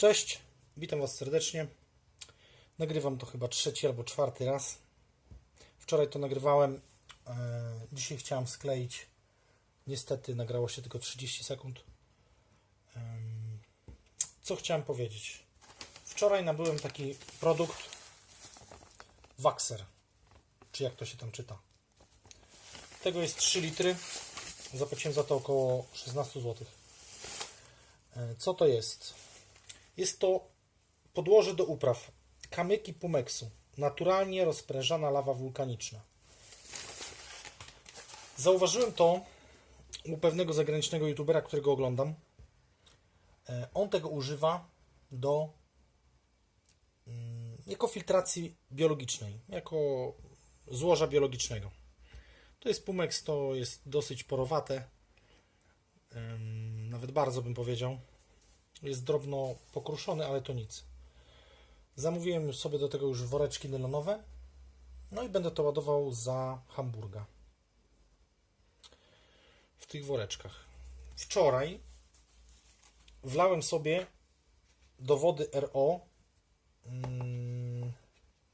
Cześć, witam Was serdecznie. Nagrywam to chyba trzeci albo czwarty raz. Wczoraj to nagrywałem. e, Dzisiaj chciałem skleić. Niestety nagrało się tylko 30 sekund. Co chciałem powiedzieć? Wczoraj nabyłem taki produkt Waxer. Czy jak to się tam czyta? Tego jest 3 litry. Zapłaciłem za to około 16 zł. Co to jest? Jest to podłoże do upraw. Kamyki pumeksu. Naturalnie rozprężana lawa wulkaniczna. Zauważyłem to u pewnego zagranicznego youtubera, którego oglądam. E, On tego używa do mm, jako filtracji biologicznej, jako złoża biologicznego. To jest pumeks, to jest dosyć porowate. Nawet bardzo bym powiedział. Jest drobno pokruszony, ale to nic. Zamówiłem sobie do tego już woreczki nylonowe. No i będę to ładował za Hamburga. W tych woreczkach. Wczoraj wlałem sobie do wody RO. mm,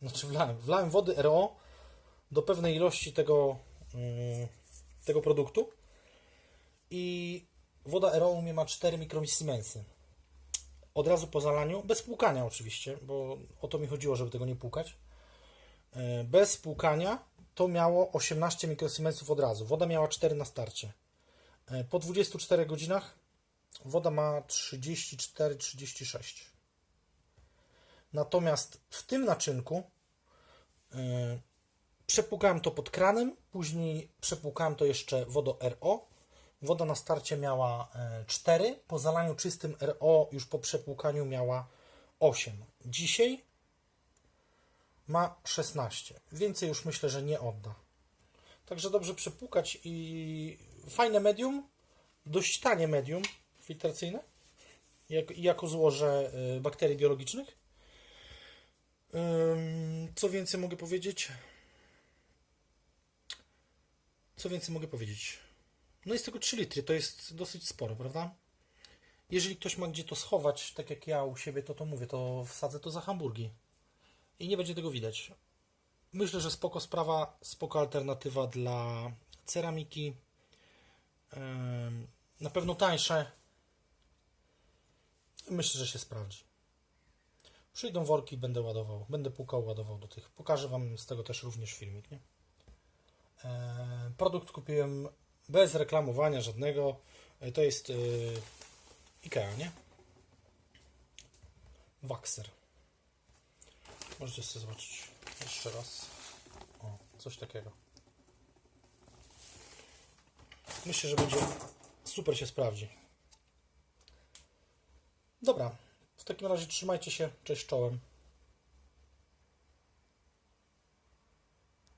Znaczy wlałem, wlałem wody RO do pewnej ilości tego, mm, tego produktu. I woda RO u mnie ma 4 mikromisiemensy od razu po zalaniu, bez płukania oczywiście, bo o to mi chodziło, żeby tego nie płukać. E, Bez płukania to miało 18 mikrosiemensów od razu. Woda miała 4 na starcie. E, Po 24 godzinach woda ma 34-36. Natomiast w tym naczynku e, przepłukałem to pod kranem, później przepłukałem to jeszcze wodą RO. Woda na starcie miała e, 4, po zalaniu czystym RO już po przepłukaniu miała 8. Dzisiaj ma 16. Więcej już myślę, że nie odda. Także dobrze przepłukać i fajne medium, dość tanie medium filtracyjne, jak, jako złoże e, bakterii biologicznych. Co więcej mogę powiedzieć? Co więcej mogę powiedzieć? No jest tylko 3 litry, to jest dosyć sporo, prawda? Jeżeli ktoś ma gdzie to schować, tak jak ja u siebie, to to mówię, to wsadzę to za hamburgi. I nie będzie tego widać. Myślę, że spoko sprawa, spoko alternatywa dla ceramiki. Na pewno tańsze. Myślę, że się sprawdzi. Przyjdą worki, będę ładował, będę pukał, ładował do tych. Pokażę Wam z tego też również filmik, nie? Produkt kupiłem bez reklamowania żadnego. E, To jest yy, IKEA, nie? Waxer. Możecie sobie zobaczyć jeszcze raz. O, coś takiego. Myślę, że będzie super się sprawdzi. Dobra. W takim razie trzymajcie się. Cześć czołem.